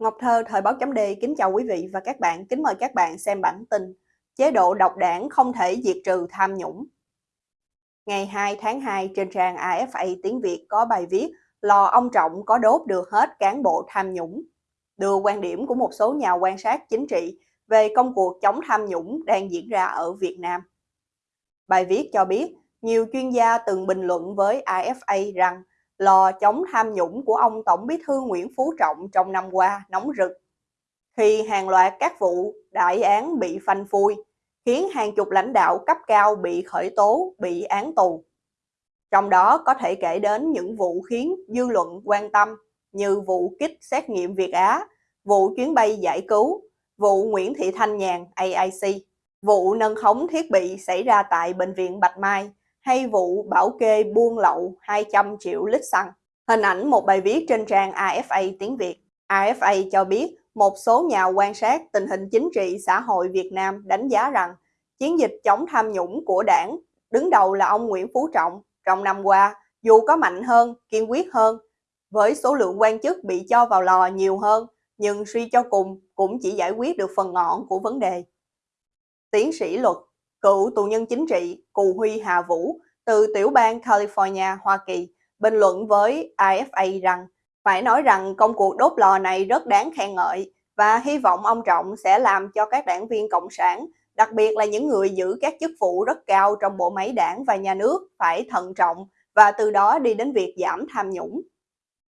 Ngọc Thơ, Thời báo chấm Đê kính chào quý vị và các bạn. Kính mời các bạn xem bản tin Chế độ độc đảng không thể diệt trừ tham nhũng. Ngày 2 tháng 2 trên trang AFA tiếng Việt có bài viết Lò ông Trọng có đốt được hết cán bộ tham nhũng. Đưa quan điểm của một số nhà quan sát chính trị về công cuộc chống tham nhũng đang diễn ra ở Việt Nam. Bài viết cho biết nhiều chuyên gia từng bình luận với AFA rằng lò chống tham nhũng của ông Tổng bí thư Nguyễn Phú Trọng trong năm qua nóng rực. Khi hàng loạt các vụ đại án bị phanh phui, khiến hàng chục lãnh đạo cấp cao bị khởi tố, bị án tù. Trong đó có thể kể đến những vụ khiến dư luận quan tâm như vụ kích xét nghiệm Việt Á, vụ chuyến bay giải cứu, vụ Nguyễn Thị Thanh Nhàn AIC, vụ nâng khống thiết bị xảy ra tại Bệnh viện Bạch Mai hay vụ bảo kê buôn lậu 200 triệu lít xăng. Hình ảnh một bài viết trên trang AFA tiếng Việt. AFA cho biết một số nhà quan sát tình hình chính trị xã hội Việt Nam đánh giá rằng chiến dịch chống tham nhũng của đảng đứng đầu là ông Nguyễn Phú Trọng trong năm qua dù có mạnh hơn, kiên quyết hơn, với số lượng quan chức bị cho vào lò nhiều hơn, nhưng suy cho cùng cũng chỉ giải quyết được phần ngọn của vấn đề. Tiến sĩ luật cựu tù nhân chính trị Cù Huy Hà Vũ từ tiểu bang California, Hoa Kỳ, bình luận với AFA rằng phải nói rằng công cuộc đốt lò này rất đáng khen ngợi và hy vọng ông Trọng sẽ làm cho các đảng viên Cộng sản, đặc biệt là những người giữ các chức vụ rất cao trong bộ máy đảng và nhà nước phải thận trọng và từ đó đi đến việc giảm tham nhũng.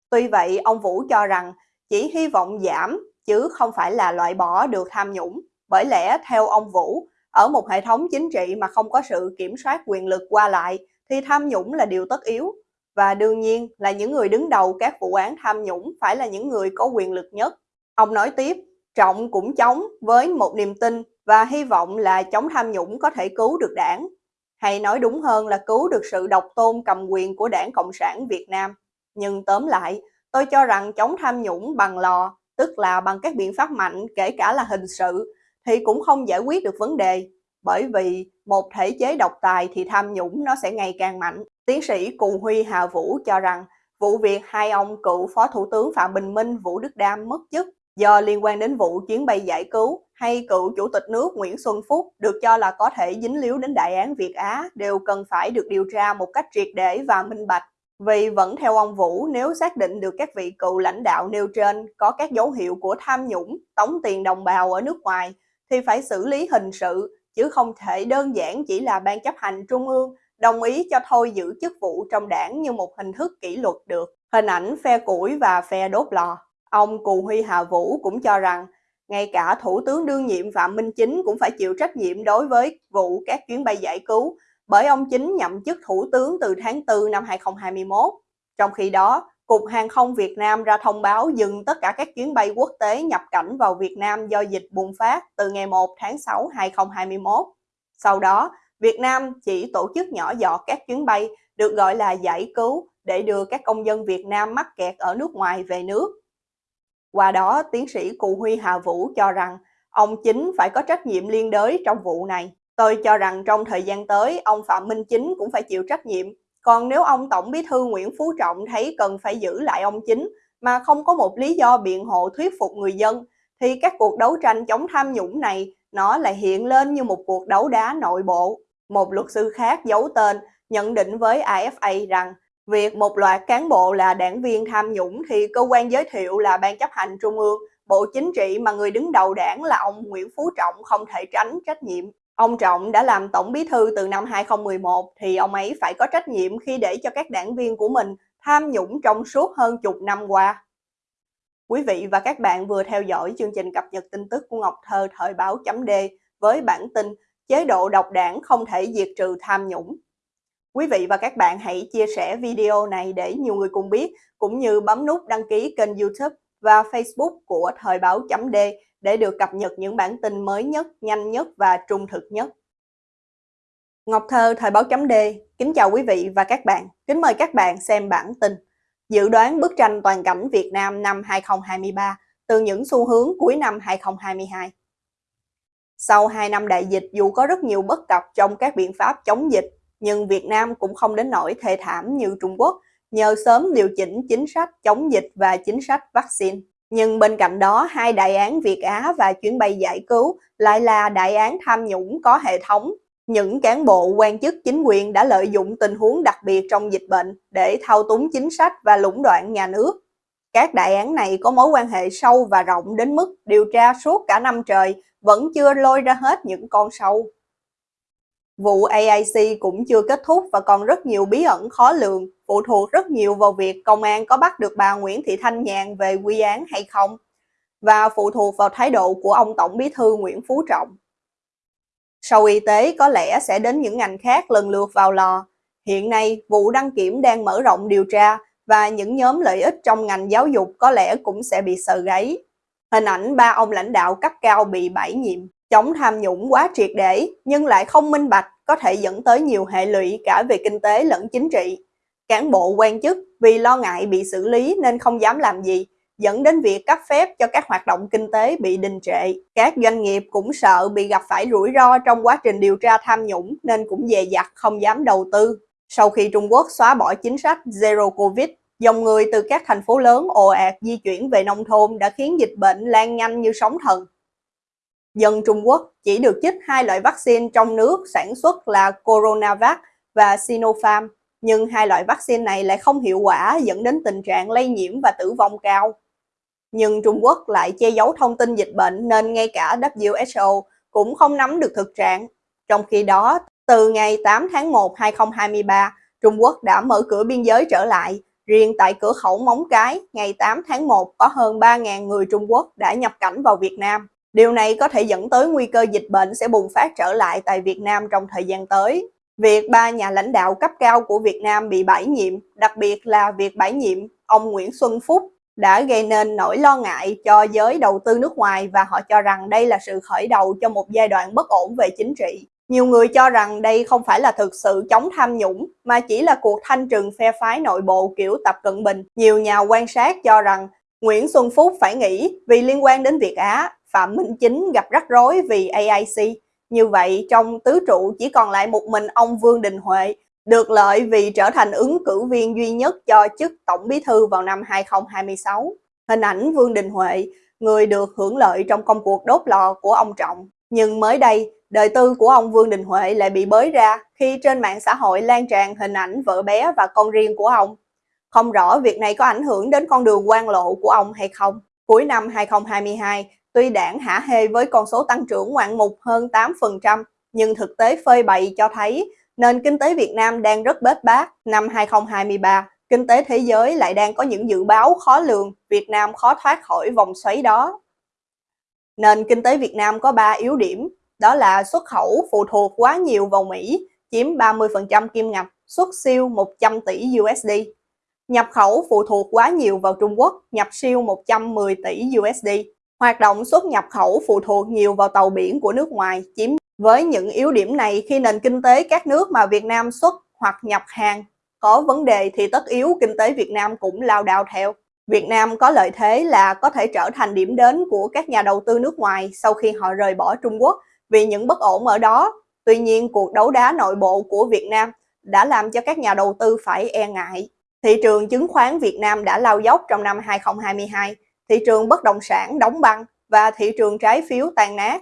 Tuy vậy, ông Vũ cho rằng chỉ hy vọng giảm chứ không phải là loại bỏ được tham nhũng, bởi lẽ theo ông Vũ, ở một hệ thống chính trị mà không có sự kiểm soát quyền lực qua lại thì tham nhũng là điều tất yếu. Và đương nhiên là những người đứng đầu các vụ án tham nhũng phải là những người có quyền lực nhất. Ông nói tiếp, Trọng cũng chống với một niềm tin và hy vọng là chống tham nhũng có thể cứu được đảng. Hay nói đúng hơn là cứu được sự độc tôn cầm quyền của đảng Cộng sản Việt Nam. Nhưng tóm lại, tôi cho rằng chống tham nhũng bằng lò, tức là bằng các biện pháp mạnh kể cả là hình sự, thì cũng không giải quyết được vấn đề. Bởi vì một thể chế độc tài thì tham nhũng nó sẽ ngày càng mạnh. Tiến sĩ Cù Huy Hà Vũ cho rằng vụ việc hai ông cựu Phó Thủ tướng Phạm Bình Minh, Vũ Đức Đam mất chức do liên quan đến vụ chuyến bay giải cứu hay cựu Chủ tịch nước Nguyễn Xuân Phúc được cho là có thể dính líu đến đại án Việt Á đều cần phải được điều tra một cách triệt để và minh bạch. Vì vẫn theo ông Vũ, nếu xác định được các vị cựu lãnh đạo nêu trên có các dấu hiệu của tham nhũng, tống tiền đồng bào ở nước ngoài thì phải xử lý hình sự, chứ không thể đơn giản chỉ là ban chấp hành trung ương đồng ý cho thôi giữ chức vụ trong đảng như một hình thức kỷ luật được. Hình ảnh phe củi và phe đốt lò. Ông Cù Huy Hà Vũ cũng cho rằng ngay cả Thủ tướng đương nhiệm Phạm Minh Chính cũng phải chịu trách nhiệm đối với vụ các chuyến bay giải cứu bởi ông Chính nhậm chức Thủ tướng từ tháng 4 năm 2021. Trong khi đó, Cục Hàng không Việt Nam ra thông báo dừng tất cả các chuyến bay quốc tế nhập cảnh vào Việt Nam do dịch bùng phát từ ngày 1 tháng 6 2021. Sau đó, Việt Nam chỉ tổ chức nhỏ giọt các chuyến bay được gọi là giải cứu để đưa các công dân Việt Nam mắc kẹt ở nước ngoài về nước. Qua đó, tiến sĩ Cụ Huy Hà Vũ cho rằng ông chính phải có trách nhiệm liên đới trong vụ này. Tôi cho rằng trong thời gian tới, ông Phạm Minh Chính cũng phải chịu trách nhiệm còn nếu ông Tổng Bí thư Nguyễn Phú Trọng thấy cần phải giữ lại ông chính mà không có một lý do biện hộ thuyết phục người dân, thì các cuộc đấu tranh chống tham nhũng này nó lại hiện lên như một cuộc đấu đá nội bộ. Một luật sư khác giấu tên nhận định với AFA rằng việc một loạt cán bộ là đảng viên tham nhũng thì cơ quan giới thiệu là Ban chấp hành Trung ương, Bộ Chính trị mà người đứng đầu đảng là ông Nguyễn Phú Trọng không thể tránh trách nhiệm. Ông Trọng đã làm tổng bí thư từ năm 2011 thì ông ấy phải có trách nhiệm khi để cho các đảng viên của mình tham nhũng trong suốt hơn chục năm qua. Quý vị và các bạn vừa theo dõi chương trình cập nhật tin tức của Ngọc Thơ thời báo chấm D với bản tin chế độ độc đảng không thể diệt trừ tham nhũng. Quý vị và các bạn hãy chia sẻ video này để nhiều người cùng biết, cũng như bấm nút đăng ký kênh youtube và facebook của thời báo chấm D để được cập nhật những bản tin mới nhất, nhanh nhất và trung thực nhất. Ngọc Thơ, Thời báo chấm D, kính chào quý vị và các bạn. Kính mời các bạn xem bản tin Dự đoán bức tranh toàn cảnh Việt Nam năm 2023 từ những xu hướng cuối năm 2022. Sau 2 năm đại dịch, dù có rất nhiều bất cập trong các biện pháp chống dịch, nhưng Việt Nam cũng không đến nỗi thê thảm như Trung Quốc nhờ sớm điều chỉnh chính sách chống dịch và chính sách vaccine. Nhưng bên cạnh đó, hai đại án Việt Á và chuyến bay giải cứu lại là đại án tham nhũng có hệ thống. Những cán bộ quan chức chính quyền đã lợi dụng tình huống đặc biệt trong dịch bệnh để thao túng chính sách và lũng đoạn nhà nước. Các đại án này có mối quan hệ sâu và rộng đến mức điều tra suốt cả năm trời vẫn chưa lôi ra hết những con sâu. Vụ AIC cũng chưa kết thúc và còn rất nhiều bí ẩn khó lường, phụ thuộc rất nhiều vào việc công an có bắt được bà Nguyễn Thị Thanh Nhàn về quy án hay không, và phụ thuộc vào thái độ của ông Tổng Bí thư Nguyễn Phú Trọng. Sau y tế có lẽ sẽ đến những ngành khác lần lượt vào lò. Hiện nay, vụ đăng kiểm đang mở rộng điều tra và những nhóm lợi ích trong ngành giáo dục có lẽ cũng sẽ bị sờ gáy. Hình ảnh ba ông lãnh đạo cấp cao bị bãi nhiệm, chống tham nhũng quá triệt để nhưng lại không minh bạch có thể dẫn tới nhiều hệ lụy cả về kinh tế lẫn chính trị. Cán bộ quan chức vì lo ngại bị xử lý nên không dám làm gì, dẫn đến việc cấp phép cho các hoạt động kinh tế bị đình trệ. Các doanh nghiệp cũng sợ bị gặp phải rủi ro trong quá trình điều tra tham nhũng nên cũng dè dặt không dám đầu tư. Sau khi Trung Quốc xóa bỏ chính sách Zero Covid, dòng người từ các thành phố lớn ồ ạt di chuyển về nông thôn đã khiến dịch bệnh lan nhanh như sóng thần. Dân Trung Quốc chỉ được chích hai loại vaccine trong nước sản xuất là Coronavac và Sinopharm, nhưng hai loại vaccine này lại không hiệu quả dẫn đến tình trạng lây nhiễm và tử vong cao. Nhưng Trung Quốc lại che giấu thông tin dịch bệnh nên ngay cả WHO cũng không nắm được thực trạng. Trong khi đó, từ ngày 8 tháng 1 2023, Trung Quốc đã mở cửa biên giới trở lại. Riêng tại cửa khẩu Móng Cái, ngày 8 tháng 1 có hơn 3.000 người Trung Quốc đã nhập cảnh vào Việt Nam. Điều này có thể dẫn tới nguy cơ dịch bệnh sẽ bùng phát trở lại tại Việt Nam trong thời gian tới. Việc ba nhà lãnh đạo cấp cao của Việt Nam bị bãi nhiệm, đặc biệt là việc bãi nhiệm ông Nguyễn Xuân Phúc đã gây nên nỗi lo ngại cho giới đầu tư nước ngoài và họ cho rằng đây là sự khởi đầu cho một giai đoạn bất ổn về chính trị. Nhiều người cho rằng đây không phải là thực sự chống tham nhũng, mà chỉ là cuộc thanh trừng phe phái nội bộ kiểu Tập Cận Bình. Nhiều nhà quan sát cho rằng Nguyễn Xuân Phúc phải nghỉ vì liên quan đến Việt Á, Phạm Minh Chính gặp rắc rối vì AIC. Như vậy, trong tứ trụ chỉ còn lại một mình ông Vương Đình Huệ, được lợi vì trở thành ứng cử viên duy nhất cho chức Tổng Bí thư vào năm 2026. Hình ảnh Vương Đình Huệ, người được hưởng lợi trong công cuộc đốt lò của ông Trọng. Nhưng mới đây, đời tư của ông Vương Đình Huệ lại bị bới ra khi trên mạng xã hội lan tràn hình ảnh vợ bé và con riêng của ông. Không rõ việc này có ảnh hưởng đến con đường quan lộ của ông hay không. Cuối năm 2022, tuy đảng hả hê với con số tăng trưởng ngoạn mục hơn 8%, nhưng thực tế phơi bày cho thấy nền kinh tế Việt Nam đang rất bết bát. Năm 2023, kinh tế thế giới lại đang có những dự báo khó lường, Việt Nam khó thoát khỏi vòng xoáy đó. Nền kinh tế Việt Nam có 3 yếu điểm, đó là xuất khẩu phụ thuộc quá nhiều vào Mỹ, chiếm 30% kim ngạch, xuất siêu 100 tỷ USD. Nhập khẩu phụ thuộc quá nhiều vào Trung Quốc, nhập siêu 110 tỷ USD. Hoạt động xuất nhập khẩu phụ thuộc nhiều vào tàu biển của nước ngoài, chiếm với những yếu điểm này khi nền kinh tế các nước mà Việt Nam xuất hoặc nhập hàng có vấn đề thì tất yếu kinh tế Việt Nam cũng lao đao theo. Việt Nam có lợi thế là có thể trở thành điểm đến của các nhà đầu tư nước ngoài sau khi họ rời bỏ Trung Quốc vì những bất ổn ở đó. Tuy nhiên, cuộc đấu đá nội bộ của Việt Nam đã làm cho các nhà đầu tư phải e ngại. Thị trường chứng khoán Việt Nam đã lao dốc trong năm 2022, thị trường bất động sản đóng băng và thị trường trái phiếu tàn nát.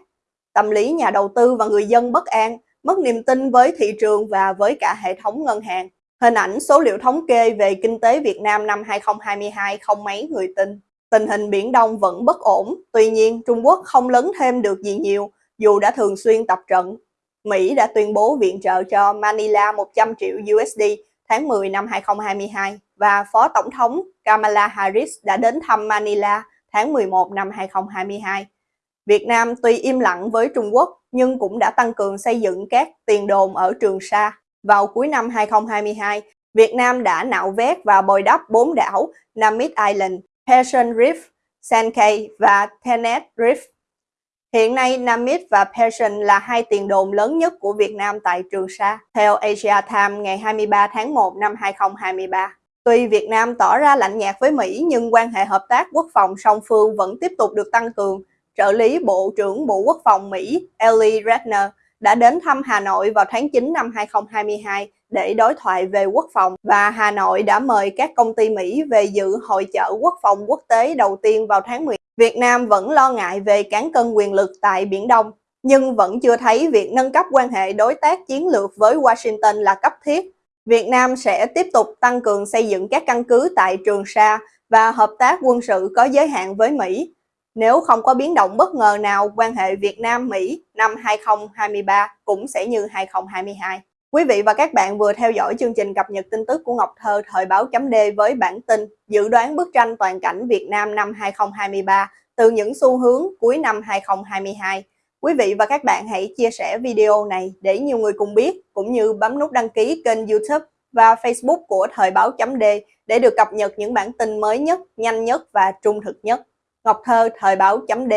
Tâm lý nhà đầu tư và người dân bất an, mất niềm tin với thị trường và với cả hệ thống ngân hàng. Hình ảnh số liệu thống kê về kinh tế Việt Nam năm 2022 không mấy người tin. Tình hình Biển Đông vẫn bất ổn, tuy nhiên Trung Quốc không lớn thêm được gì nhiều dù đã thường xuyên tập trận. Mỹ đã tuyên bố viện trợ cho Manila 100 triệu USD tháng 10 năm 2022 và Phó Tổng thống Kamala Harris đã đến thăm Manila tháng 11 năm 2022. Việt Nam tuy im lặng với Trung Quốc nhưng cũng đã tăng cường xây dựng các tiền đồn ở Trường Sa. Vào cuối năm 2022, Việt Nam đã nạo vét và bồi đắp bốn đảo Namib Island, Persian Reef, Sankey và Tenet Reef. Hiện nay, Namit và Persian là hai tiền đồn lớn nhất của Việt Nam tại Trường Sa, theo Asia Times ngày 23 tháng 1 năm 2023. Tuy Việt Nam tỏ ra lạnh nhạt với Mỹ nhưng quan hệ hợp tác quốc phòng song phương vẫn tiếp tục được tăng cường. Trợ lý Bộ trưởng Bộ Quốc phòng Mỹ Ellie Ratner đã đến thăm Hà Nội vào tháng 9 năm 2022 để đối thoại về quốc phòng và Hà Nội đã mời các công ty Mỹ về dự hội chợ quốc phòng quốc tế đầu tiên vào tháng 10. Việt Nam vẫn lo ngại về cán cân quyền lực tại Biển Đông, nhưng vẫn chưa thấy việc nâng cấp quan hệ đối tác chiến lược với Washington là cấp thiết. Việt Nam sẽ tiếp tục tăng cường xây dựng các căn cứ tại Trường Sa và hợp tác quân sự có giới hạn với Mỹ. Nếu không có biến động bất ngờ nào, quan hệ Việt Nam-Mỹ năm 2023 cũng sẽ như 2022. Quý vị và các bạn vừa theo dõi chương trình cập nhật tin tức của Ngọc Thơ thời báo chấm D với bản tin dự đoán bức tranh toàn cảnh Việt Nam năm 2023 từ những xu hướng cuối năm 2022. Quý vị và các bạn hãy chia sẻ video này để nhiều người cùng biết, cũng như bấm nút đăng ký kênh youtube và facebook của thời báo chấm D để được cập nhật những bản tin mới nhất, nhanh nhất và trung thực nhất. Ngọc Thơ, thời báo chấm D